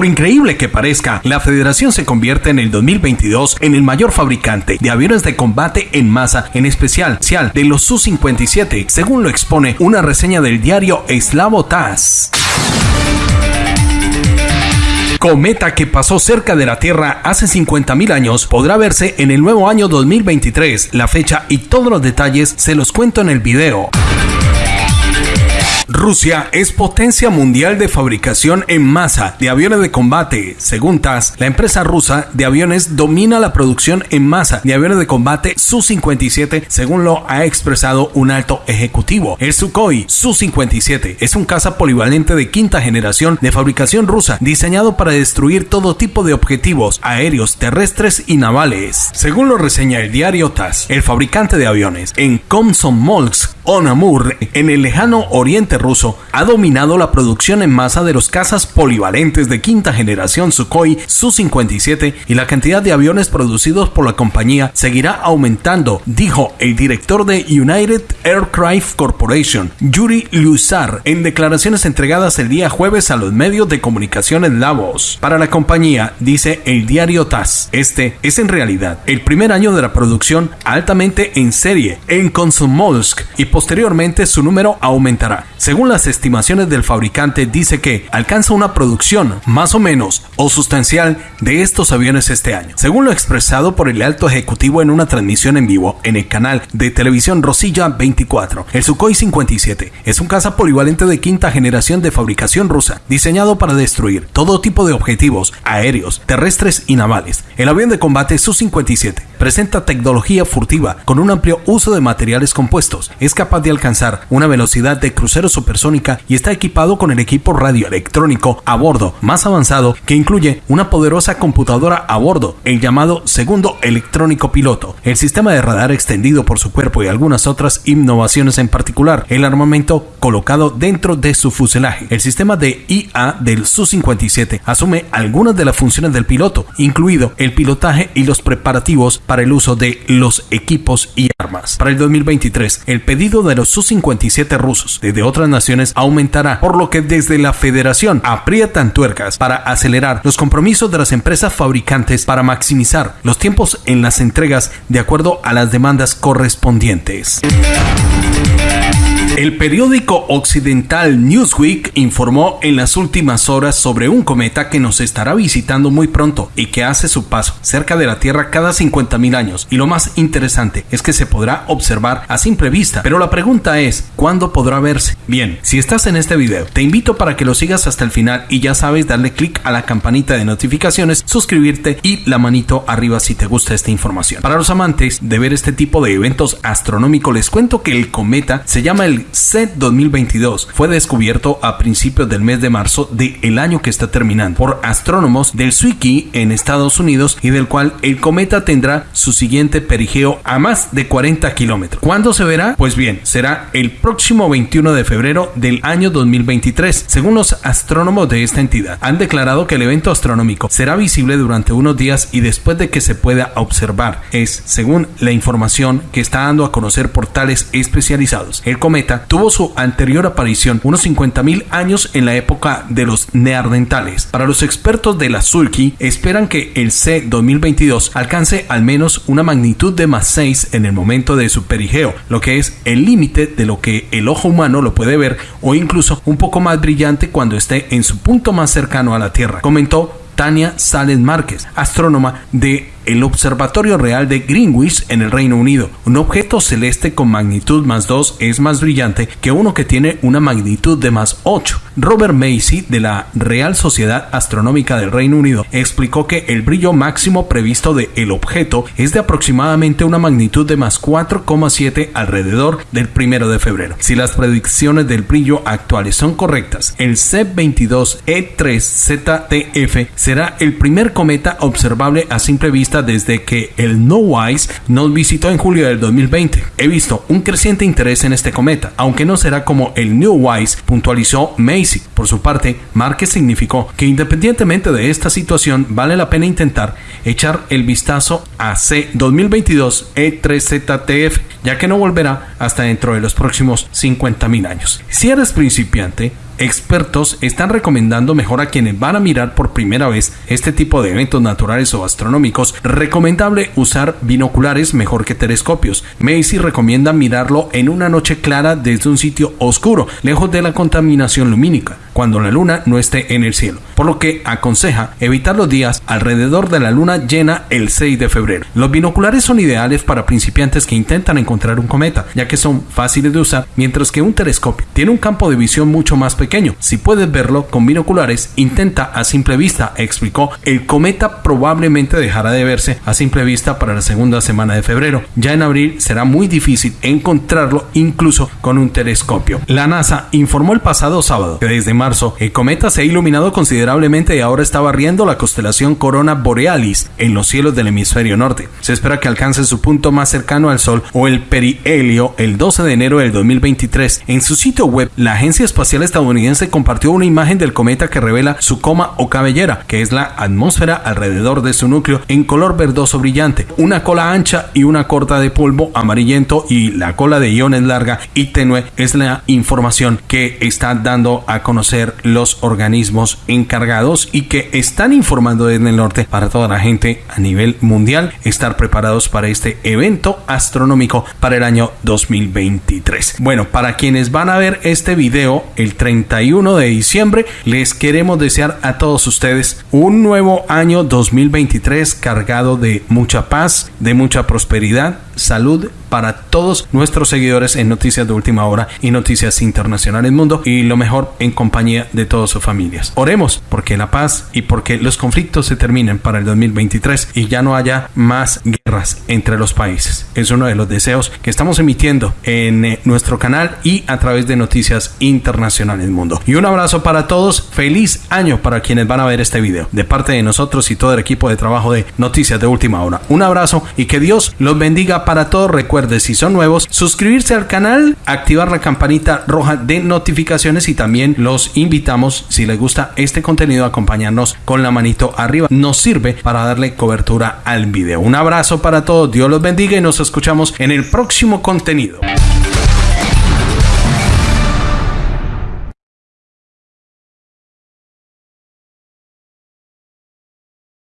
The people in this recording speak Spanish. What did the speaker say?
Por increíble que parezca, la federación se convierte en el 2022 en el mayor fabricante de aviones de combate en masa, en especial de los Su-57, según lo expone una reseña del diario Slavo TAS. Cometa que pasó cerca de la Tierra hace 50.000 años podrá verse en el nuevo año 2023. La fecha y todos los detalles se los cuento en el video. Rusia es potencia mundial de fabricación en masa de aviones de combate. Según TAS, la empresa rusa de aviones domina la producción en masa de aviones de combate Su-57, según lo ha expresado un alto ejecutivo. El Sukhoi Su-57 es un caza polivalente de quinta generación de fabricación rusa, diseñado para destruir todo tipo de objetivos aéreos, terrestres y navales. Según lo reseña el diario TAS, el fabricante de aviones en Komsomolsk, Onamur, en el lejano oriente ruso ha dominado la producción en masa de los cazas polivalentes de quinta generación Sukhoi Su-57 y la cantidad de aviones producidos por la compañía seguirá aumentando, dijo el director de United Aircraft Corporation, Yuri Lusar, en declaraciones entregadas el día jueves a los medios de comunicación en Davos. Para la compañía, dice el diario TAS, este es en realidad el primer año de la producción altamente en serie en Komsomolsk y su número aumentará. Según las estimaciones del fabricante, dice que alcanza una producción más o menos o sustancial de estos aviones este año. Según lo expresado por el alto ejecutivo en una transmisión en vivo en el canal de televisión Rosilla 24, el Sukhoi 57 es un caza polivalente de quinta generación de fabricación rusa, diseñado para destruir todo tipo de objetivos aéreos, terrestres y navales. El avión de combate Su-57 presenta tecnología furtiva con un amplio uso de materiales compuestos. Es capaz de alcanzar una velocidad de crucero supersónica y está equipado con el equipo radioelectrónico a bordo más avanzado que incluye una poderosa computadora a bordo, el llamado segundo electrónico piloto, el sistema de radar extendido por su cuerpo y algunas otras innovaciones en particular, el armamento colocado dentro de su fuselaje. El sistema de IA del Su-57 asume algunas de las funciones del piloto, incluido el pilotaje y los preparativos para el uso de los equipos y armas. Para el 2023, el pedido de los Su-57 rusos desde otras naciones aumentará, por lo que desde la federación aprietan tuercas para acelerar los compromisos de las empresas fabricantes para maximizar los tiempos en las entregas de acuerdo a las demandas correspondientes. El periódico occidental Newsweek informó en las últimas horas sobre un cometa que nos estará visitando muy pronto y que hace su paso cerca de la Tierra cada 50.000 años. Y lo más interesante es que se podrá observar a simple vista. Pero la pregunta es, ¿cuándo podrá verse? Bien, si estás en este video, te invito para que lo sigas hasta el final y ya sabes darle clic a la campanita de notificaciones, suscribirte y la manito arriba si te gusta esta información. Para los amantes de ver este tipo de eventos astronómicos, les cuento que el cometa se llama el C 2022 fue descubierto a principios del mes de marzo del año que está terminando por astrónomos del Zwicky en Estados Unidos y del cual el cometa tendrá su siguiente perigeo a más de 40 kilómetros. ¿Cuándo se verá? Pues bien, será el próximo 21 de febrero del año 2023. Según los astrónomos de esta entidad, han declarado que el evento astronómico será visible durante unos días y después de que se pueda observar. Es, según la información que está dando a conocer portales especializados, el cometa tuvo su anterior aparición unos 50.000 años en la época de los neandertales. Para los expertos de la Sulky, esperan que el C 2022 alcance al menos una magnitud de más 6 en el momento de su perigeo, lo que es el límite de lo que el ojo humano lo puede ver o incluso un poco más brillante cuando esté en su punto más cercano a la Tierra, comentó Tania Sales Márquez, astrónoma de el Observatorio Real de Greenwich en el Reino Unido. Un objeto celeste con magnitud más 2 es más brillante que uno que tiene una magnitud de más 8. Robert Macy de la Real Sociedad Astronómica del Reino Unido explicó que el brillo máximo previsto de el objeto es de aproximadamente una magnitud de más 4,7 alrededor del 1 de febrero. Si las predicciones del brillo actuales son correctas, el C22E3ZTF será el primer cometa observable a simple vista desde que el No Wise nos visitó en julio del 2020. He visto un creciente interés en este cometa, aunque no será como el New Wise, puntualizó Macy. Por su parte, Márquez significó que independientemente de esta situación, vale la pena intentar echar el vistazo a C 2022 E3ZTF, ya que no volverá hasta dentro de los próximos 50.000 años. Si eres principiante, expertos están recomendando mejor a quienes van a mirar por primera vez este tipo de eventos naturales o astronómicos, recomendable usar binoculares mejor que telescopios. Macy recomienda mirarlo en una noche clara desde un sitio oscuro, lejos de la contaminación lumínica cuando la luna no esté en el cielo, por lo que aconseja evitar los días alrededor de la luna llena el 6 de febrero. Los binoculares son ideales para principiantes que intentan encontrar un cometa, ya que son fáciles de usar, mientras que un telescopio tiene un campo de visión mucho más pequeño. Si puedes verlo con binoculares, intenta a simple vista, explicó. El cometa probablemente dejará de verse a simple vista para la segunda semana de febrero. Ya en abril será muy difícil encontrarlo incluso con un telescopio. La NASA informó el pasado sábado que desde marzo, el cometa se ha iluminado considerablemente y ahora está barriendo la constelación Corona Borealis en los cielos del hemisferio norte. Se espera que alcance su punto más cercano al Sol o el perihelio el 12 de enero del 2023. En su sitio web, la Agencia Espacial Estadounidense compartió una imagen del cometa que revela su coma o cabellera, que es la atmósfera alrededor de su núcleo en color verdoso brillante, una cola ancha y una corta de polvo amarillento y la cola de iones larga y tenue es la información que está dando a conocer los organismos encargados y que están informando desde el norte para toda la gente a nivel mundial estar preparados para este evento astronómico para el año 2023. Bueno, para quienes van a ver este video el 31 de diciembre, les queremos desear a todos ustedes un nuevo año 2023 cargado de mucha paz, de mucha prosperidad, salud para todos nuestros seguidores en Noticias de Última Hora y Noticias Internacionales Mundo y lo mejor en compañía de todas sus familias. Oremos porque la paz y porque los conflictos se terminen para el 2023 y ya no haya más guerras entre los países. Es uno de los deseos que estamos emitiendo en eh, nuestro canal y a través de Noticias Internacionales Mundo. Y un abrazo para todos. Feliz año para quienes van a ver este video. De parte de nosotros y todo el equipo de trabajo de Noticias de Última Hora. Un abrazo y que Dios los bendiga para todos. Recuerde, si son nuevos, suscribirse al canal, activar la campanita roja de notificaciones y también los invitamos, si les gusta este contenido, a acompañarnos con la manito arriba. Nos sirve para darle cobertura al video. Un abrazo para todos, Dios los bendiga y nos escuchamos en el próximo contenido.